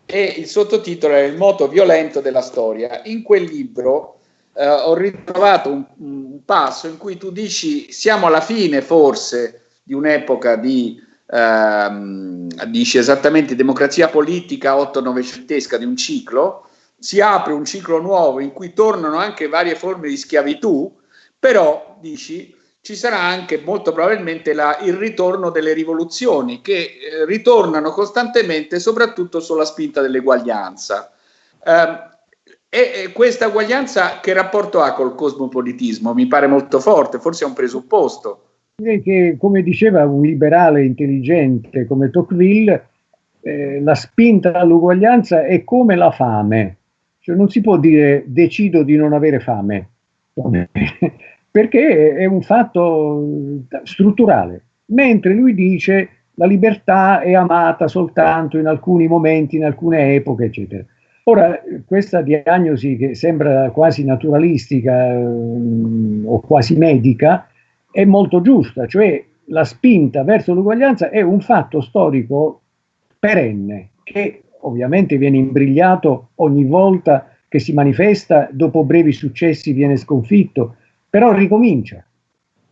A: e il sottotitolo è Il moto violento della storia. In quel libro eh, ho ritrovato un, un, passo in cui tu dici siamo alla fine forse di un'epoca di, ehm, dici esattamente democrazia politica otto-novecentesca di un ciclo, si apre un ciclo nuovo in cui tornano anche varie forme di schiavitù, però dici ci sarà anche molto probabilmente la, il ritorno delle rivoluzioni che eh, ritornano costantemente soprattutto sulla spinta dell'eguaglianza. Eh, e, e, questa eguaglianza che rapporto ha col cosmopolitismo? Mi pare molto forte, forse è un presupposto.
B: Che, come diceva un liberale intelligente come Tocqueville, eh, la spinta all'uguaglianza è come la fame. Cioè non si può dire decido di non avere fame perché è un fatto strutturale, mentre lui dice la libertà è amata soltanto in alcuni momenti, in alcune epoche, eccetera. Ora, questa diagnosi che sembra quasi naturalistica um, o quasi medica è molto giusta, cioè la spinta verso l'uguaglianza è un fatto storico perenne che ovviamente viene imbrigliato ogni volta che si manifesta, dopo brevi successi viene sconfitto, però ricomincia.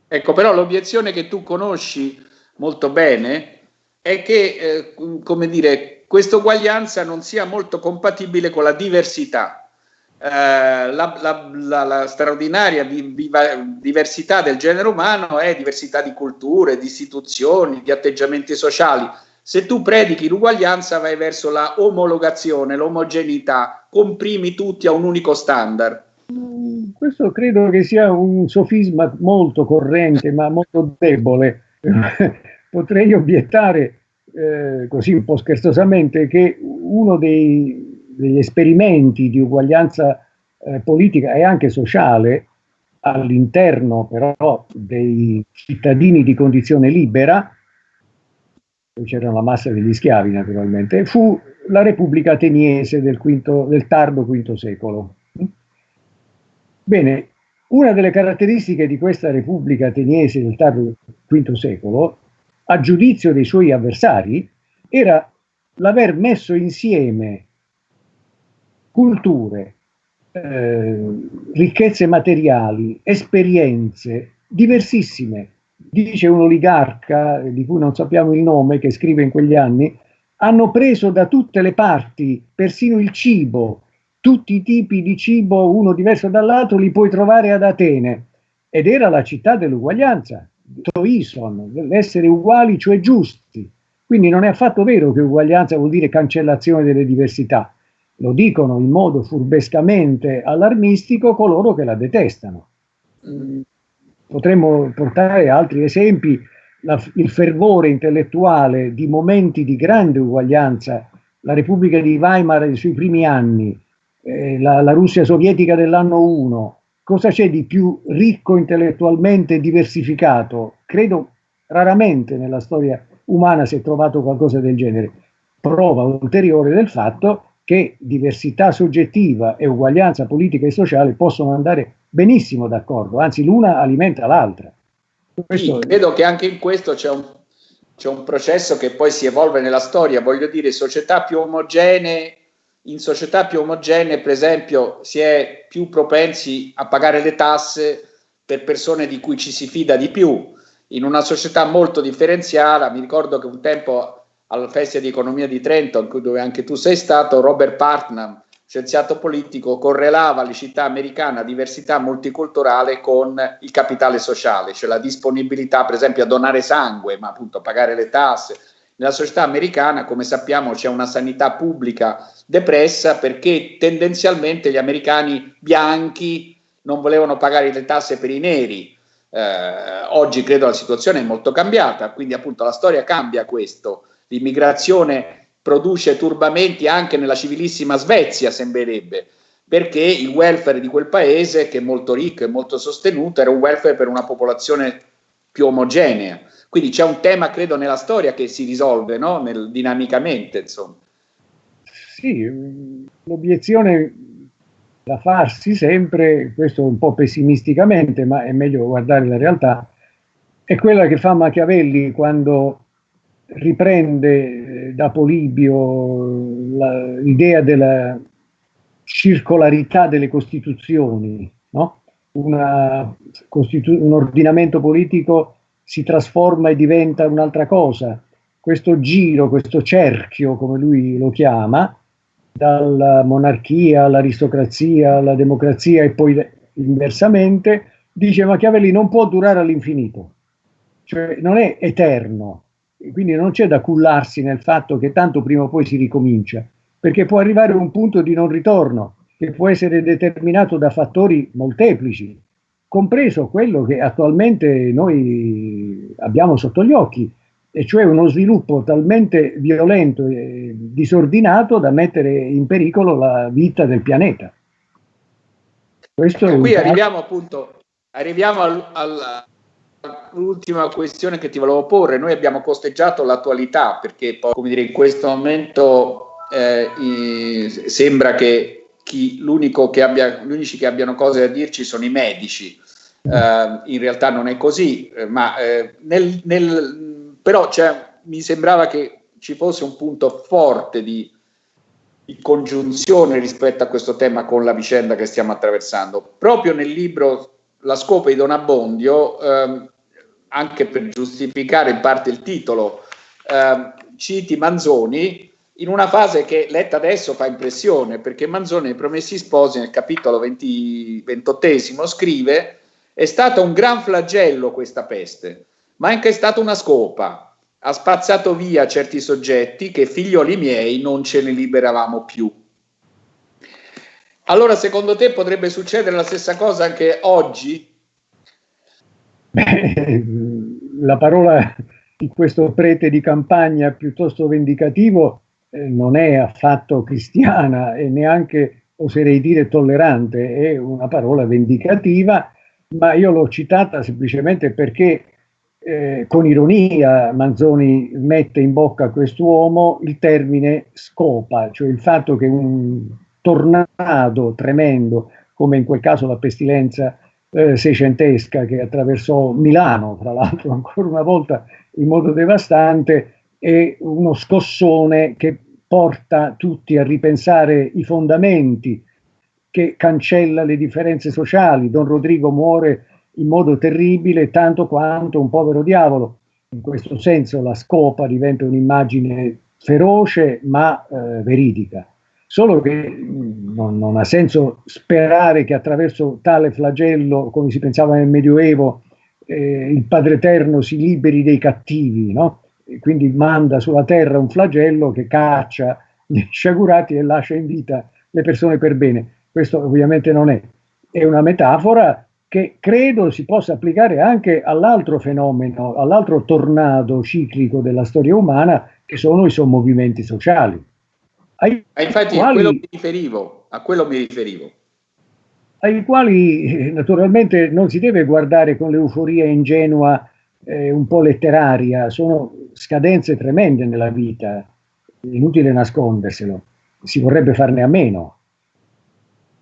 A: Ecco, però l'obiezione che tu conosci molto bene è che, eh, come dire, questa uguaglianza non sia molto compatibile con la diversità. Eh, la, la, la, la, straordinaria viva, diversità del genere umano è diversità di culture, di istituzioni, di atteggiamenti sociali. Se tu predichi l'uguaglianza vai verso la omologazione, l'omogeneità, comprimi tutti a un unico standard.
B: Mm, questo credo che sia un sofisma molto corrente, ma molto debole. Potrei obiettare, eh, così un po' scherzosamente, che uno dei, degli esperimenti di uguaglianza eh, politica e anche sociale all'interno però dei cittadini di condizione libera c'era la massa degli schiavi naturalmente, fu la Repubblica Ateniese del, quinto, del tardo V secolo. Bene, una delle caratteristiche di questa Repubblica Ateniese del tardo V secolo, a giudizio dei suoi avversari, era l'aver messo insieme culture, eh, ricchezze materiali, esperienze diversissime, dice un oligarca di cui non sappiamo il nome, che scrive in quegli anni, hanno preso da tutte le parti, persino il cibo, tutti i tipi di cibo, uno diverso dall'altro, li puoi trovare ad Atene. Ed era la città dell'uguaglianza, Toison, l'essere uguali, cioè giusti. Quindi non è affatto vero che uguaglianza vuol dire cancellazione delle diversità. Lo dicono in modo furbescamente allarmistico coloro che la detestano. Mm, Potremmo portare altri esempi, la, il fervore intellettuale di momenti di grande uguaglianza, la Repubblica di Weimar sui primi anni, eh, la, la Russia sovietica dell'anno 1, cosa c'è di più ricco intellettualmente diversificato? Credo raramente nella storia umana si è trovato qualcosa del genere. Prova ulteriore del fatto che diversità soggettiva e uguaglianza politica e sociale possono andare benissimo d'accordo, anzi l'una alimenta l'altra.
A: Sì, credo che anche in questo c'è un, un, processo che poi si evolve nella storia, voglio dire, società più omogenee, in società più omogenee, per esempio, si è più propensi a pagare le tasse per persone di cui ci si fida di più. In una società molto differenziata, mi ricordo che un tempo al Festival di Economia di Trento, dove anche tu sei stato, Robert Partnam, scienziato politico, correlava la città americana diversità multiculturale con il capitale sociale, cioè la disponibilità per esempio a donare sangue, ma appunto a pagare le tasse. Nella società americana, come sappiamo, c'è una sanità pubblica depressa perché tendenzialmente gli americani bianchi non volevano pagare le tasse per i neri. Eh, oggi credo la situazione è molto cambiata, quindi appunto la storia cambia questo. L'immigrazione produce turbamenti anche nella civilissima Svezia, sembrerebbe, perché il welfare di quel paese, che è molto ricco e molto sostenuto, era un welfare per una popolazione più omogenea. Quindi c'è un tema, credo, nella storia che si risolve no? Nel, dinamicamente. Insomma.
B: Sì, l'obiezione da farsi sempre, questo un po' pessimisticamente, ma è meglio guardare la realtà, è quella che fa Machiavelli quando riprende eh, da Polibio l'idea della circolarità delle costituzioni, no? Una, costitu un ordinamento politico si trasforma e diventa un'altra cosa. Questo giro, questo cerchio, come lui lo chiama, dalla monarchia all'aristocrazia, alla democrazia e poi inversamente, dice Machiavelli non può durare all'infinito, cioè non è eterno, quindi non c'è da cullarsi nel fatto che tanto prima o poi si ricomincia, perché può arrivare un punto di non ritorno che può essere determinato da fattori molteplici, compreso quello che attualmente noi abbiamo sotto gli occhi, e cioè uno sviluppo talmente violento e disordinato da mettere in pericolo la vita del pianeta.
A: Questo qui arriviamo appunto arriviamo al, al, l'ultima questione che ti volevo porre, noi abbiamo costeggiato l'attualità perché poi, come dire, in questo momento eh, sembra che chi, che abbia, gli unici che abbiano cose da dirci sono i medici. Uh, in realtà non è così, eh, ma eh, nel, nel, però cioè, mi sembrava che ci fosse un punto forte di, di, congiunzione rispetto a questo tema con la vicenda che stiamo attraversando. Proprio nel libro La scopa di Don Abbondio ehm, anche per giustificare in parte il titolo, eh, citi Manzoni in una fase che letta adesso fa impressione, perché Manzoni nei Promessi Sposi nel capitolo 20, 28 scrive è stato un gran flagello questa peste, ma è anche stata una scopa. Ha spazzato via certi soggetti che figlioli miei non ce ne liberavamo più. Allora, secondo te potrebbe succedere la stessa cosa anche oggi?
B: Beh, la parola di questo prete di campagna piuttosto vendicativo eh, non è affatto cristiana e neanche, oserei dire, tollerante, è una parola vendicativa, ma io l'ho citata semplicemente perché eh, con ironia Manzoni mette in bocca a quest'uomo il termine scopa, cioè il fatto che un tornado tremendo, come in quel caso la pestilenza eh, seicentesca che attraversò Milano, tra l'altro ancora una volta in modo devastante, è uno scossone che porta tutti a ripensare i fondamenti, che cancella le differenze sociali. Don Rodrigo muore in modo terribile tanto quanto un povero diavolo. In questo senso la scopa diventa un'immagine feroce ma eh, veridica. Solo che mm, non, non, ha senso sperare che attraverso tale flagello, come si pensava nel Medioevo, eh, il Padre Eterno si liberi dei cattivi, no? quindi manda sulla terra un flagello che caccia gli sciagurati e lascia in vita le persone per bene. Questo ovviamente non è, è una metafora che credo si possa applicare anche all'altro fenomeno, all'altro tornado ciclico della storia umana, che sono i sommovimenti sociali.
A: Ai infatti quali, a quello mi riferivo, a quello mi riferivo.
B: Ai quali eh, naturalmente non si deve guardare con l'euforia ingenua eh, un po' letteraria, sono scadenze tremende nella vita, inutile nasconderselo, si vorrebbe farne a meno.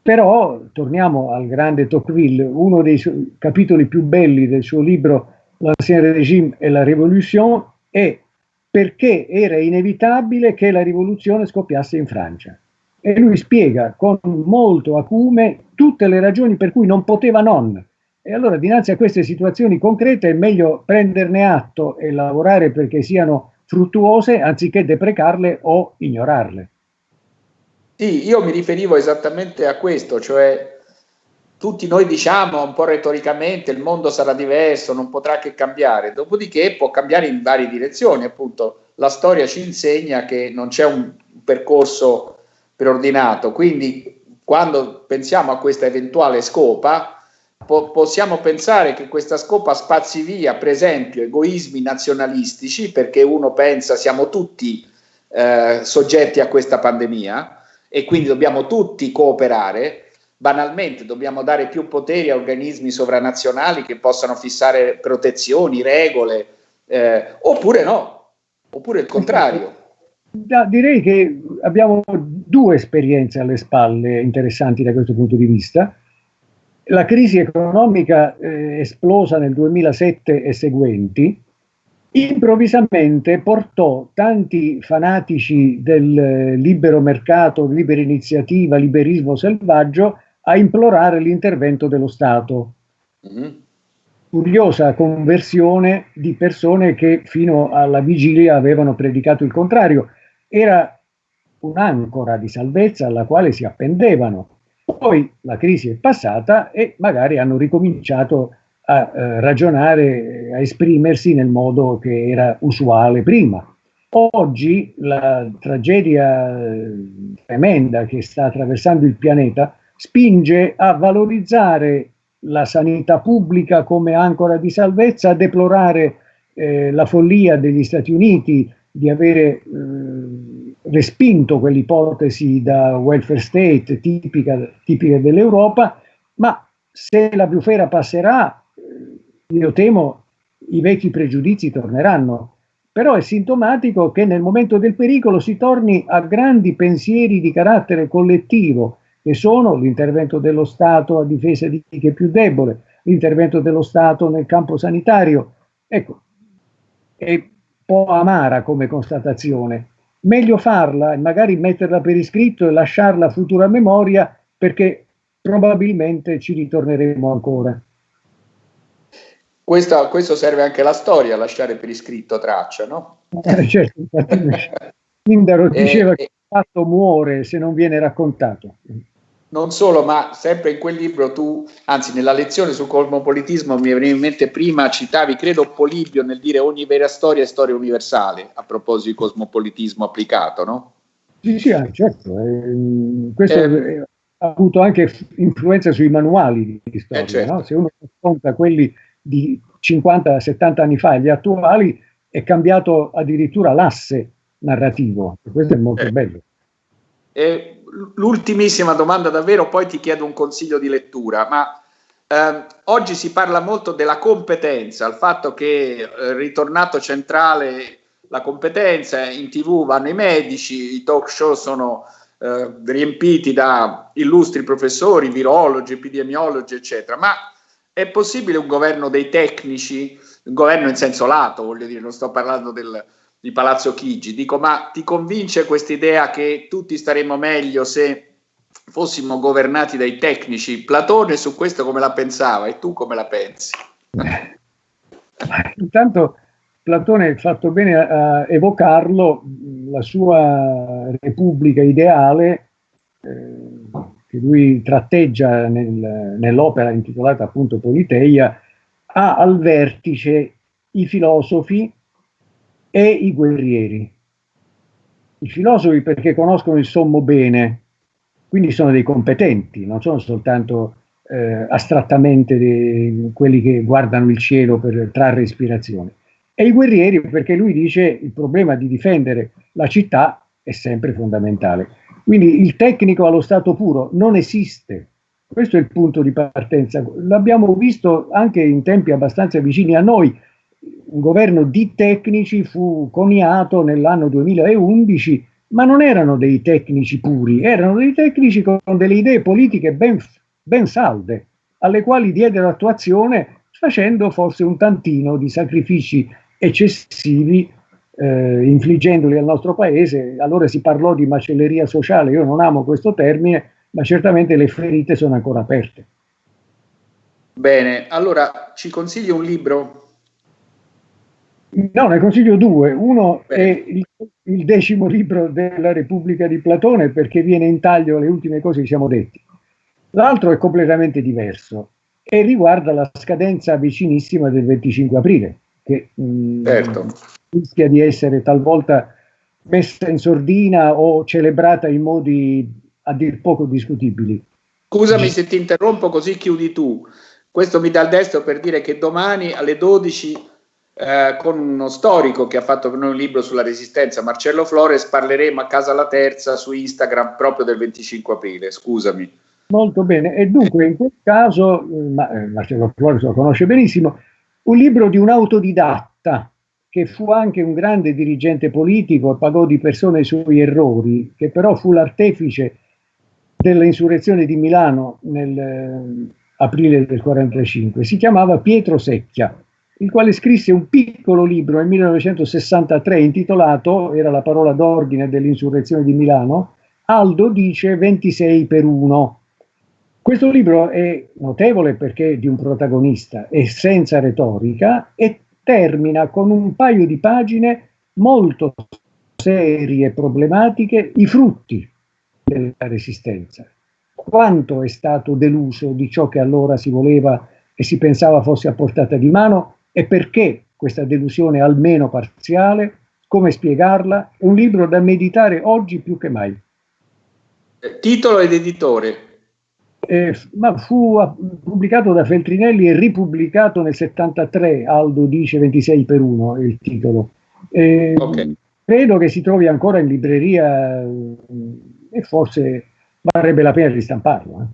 B: Però torniamo al grande Tocqueville, uno dei capitoli più belli del suo libro L'Ancien Régime e la Révolution è perché era inevitabile che la rivoluzione scoppiasse in Francia. E lui spiega con molto acume tutte le ragioni per cui non poteva non e allora dinanzi a queste situazioni concrete è meglio prenderne atto e lavorare perché siano fruttuose anziché deprecarle o ignorarle.
A: Sì, io mi riferivo esattamente a questo, cioè tutti noi diciamo un po' retoricamente il mondo sarà diverso, non potrà che cambiare, dopodiché può cambiare in varie direzioni, appunto la storia ci insegna che non c'è un percorso preordinato, quindi quando pensiamo a questa eventuale scopa, po possiamo pensare che questa scopa spazi via, per esempio, egoismi nazionalistici, perché uno pensa siamo tutti eh, soggetti a questa pandemia e quindi dobbiamo tutti cooperare. Banalmente dobbiamo dare più poteri a organismi sovranazionali che possano fissare protezioni, regole, eh, oppure no, oppure il contrario.
B: direi che abbiamo due esperienze alle spalle interessanti da questo punto di vista. La crisi economica eh, esplosa nel 2007 e seguenti improvvisamente portò tanti fanatici del eh, libero mercato, libera iniziativa, liberismo selvaggio a implorare l'intervento dello Stato. Mm-hmm. Curiosa conversione di persone che fino alla vigilia avevano predicato il contrario. Era un'ancora di salvezza alla quale si appendevano. Poi la crisi è passata e magari hanno ricominciato a eh, ragionare, a esprimersi nel modo che era usuale prima. Oggi la tragedia eh, tremenda che sta attraversando il pianeta spinge a valorizzare la sanità pubblica come ancora di salvezza, a deplorare eh, la follia degli Stati Uniti di avere eh, respinto quell'ipotesi da welfare state tipica, tipica dell'Europa, ma se la bufera passerà, eh, io temo i vecchi pregiudizi torneranno. Però è sintomatico che nel momento del pericolo si torni a grandi pensieri di carattere collettivo, che sono l'intervento dello Stato a difesa di chi è più debole, l'intervento dello Stato nel campo sanitario. Ecco, è un po' amara come constatazione, meglio farla e magari metterla per iscritto e lasciarla a futura memoria perché probabilmente ci ritorneremo ancora.
A: questo, questo, serve anche alla storia, lasciare per iscritto traccia, no?
B: Eh, certo, Pindaro diceva eh, che fatto muore se non viene raccontato.
A: Non solo, ma sempre in quel libro tu, anzi nella lezione sul cosmopolitismo mi veniva in mente prima, citavi, credo Polibio nel dire ogni vera storia è storia universale, a proposito di cosmopolitismo applicato, no?
B: Sì, sì, certo. Eh, questo eh, ha avuto anche influenza sui manuali di storia, eh, certo. no? Se uno racconta quelli di 50-70 anni fa, gli attuali, è cambiato addirittura l'asse narrativo. Questo è molto eh. bello.
A: E l'ultimissima domanda davvero, poi ti chiedo un consiglio di lettura, ma eh, oggi si parla molto della competenza, il fatto che eh, ritornato centrale la competenza, in tv vanno i medici, i talk show sono eh, riempiti da illustri professori, virologi, epidemiologi, eccetera, ma è possibile un governo dei tecnici, un governo in senso lato, voglio dire, non sto parlando del, di Palazzo Chigi, dico, ma ti convince questa idea che tutti staremmo meglio se fossimo governati dai tecnici? Platone su questo come la pensava e tu come la pensi?
B: Intanto Platone ha fatto bene a evocarlo, la sua repubblica ideale eh, che lui tratteggia nel, nell'opera intitolata appunto Politeia, ha al vertice i filosofi e i guerrieri. I filosofi perché conoscono il sommo bene, quindi sono dei competenti, non sono soltanto eh, astrattamente dei, quelli che guardano il cielo per trarre ispirazione. E i guerrieri perché lui dice il problema di difendere la città è sempre fondamentale. Quindi il tecnico allo stato puro non esiste. Questo è il punto di partenza. L'abbiamo visto anche in tempi abbastanza vicini a noi. Un governo di tecnici fu coniato nell'anno 2011, ma non erano dei tecnici puri, erano dei tecnici con delle idee politiche ben, ben salde, alle quali diedero attuazione facendo forse un tantino di sacrifici eccessivi eh, infliggendoli al nostro paese, allora si parlò di macelleria sociale, io non amo questo termine, ma certamente le ferite sono ancora aperte.
A: Bene, allora ci consigli un libro?
B: No, ne consiglio due. Uno Bene. è il, il, decimo libro della Repubblica di Platone perché viene in taglio alle ultime cose che siamo detti. L'altro è completamente diverso e riguarda la scadenza vicinissima del 25 aprile, che mh, mm, certo rischia di essere talvolta messa in sordina o celebrata in modi a dir poco discutibili.
A: Scusami se ti interrompo così chiudi tu. Questo mi dà il destro per dire che domani alle 12 eh, con uno storico che ha fatto per noi un libro sulla resistenza, Marcello Flores, parleremo a casa la terza su Instagram proprio del 25 aprile. Scusami.
B: Molto bene. E dunque in quel caso, eh, ma, eh, Marcello Flores lo conosce benissimo, un libro di un autodidatta che fu anche un grande dirigente politico e pagò di persona i suoi errori, che però fu l'artefice dell'insurrezione di Milano nell'aprile eh, del 45. Si chiamava Pietro Secchia, il quale scrisse un piccolo libro nel 1963 intitolato, era la parola d'ordine dell'insurrezione di Milano, Aldo dice 26 per 1. Questo libro è notevole perché è di un protagonista, è senza retorica e termina con un paio di pagine molto serie problematiche i frutti della resistenza. Quanto è stato deluso di ciò che allora si voleva e si pensava fosse a portata di mano e perché questa delusione almeno parziale, come spiegarla, è un libro da meditare oggi più che mai.
A: Titolo ed editore?
B: eh, ma fu pubblicato da Feltrinelli e ripubblicato nel 73, Aldo dice 26 per 1 è il titolo. Eh, okay. Credo che si trovi ancora in libreria eh, e forse varrebbe la pena ristamparlo. Eh.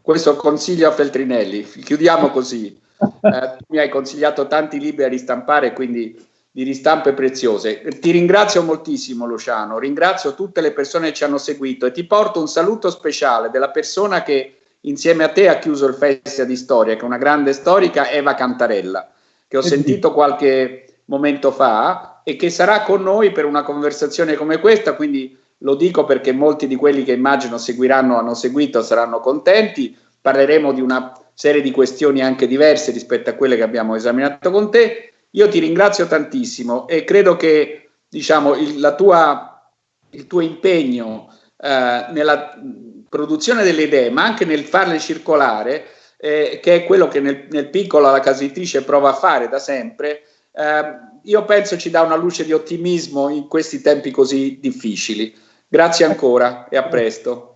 A: Questo consiglio a Feltrinelli, chiudiamo così. Eh, mi hai consigliato tanti libri a ristampare, quindi di ristampe preziose. Ti ringrazio moltissimo Luciano, ringrazio tutte le persone che ci hanno seguito e ti porto un saluto speciale della persona che insieme a te ha chiuso il Festival di Storia, che è una grande storica, Eva Cantarella, che ho sentito qualche momento fa e che sarà con noi per una conversazione come questa, quindi lo dico perché molti di quelli che immagino seguiranno, hanno seguito, saranno contenti. Parleremo di una serie di questioni anche diverse rispetto a quelle che abbiamo esaminato con te. Io ti ringrazio tantissimo e credo che diciamo, il, tua, il tuo impegno eh, nella produzione delle idee, ma anche nel farle circolare, eh, che è quello che nel, nel, piccolo la casa editrice prova a fare da sempre, eh, io penso ci dà una luce di ottimismo in questi tempi così difficili. Grazie ancora e a presto.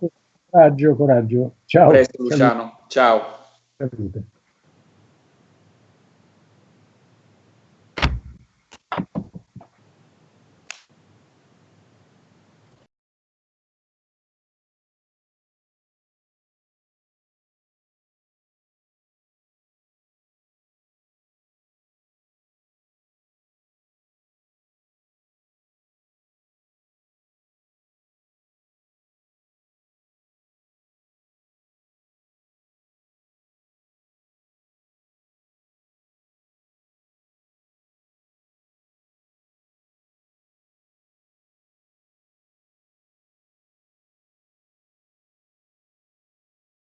B: Coraggio, coraggio. Ciao.
A: A presto Luciano. Ciao. da vida.